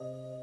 you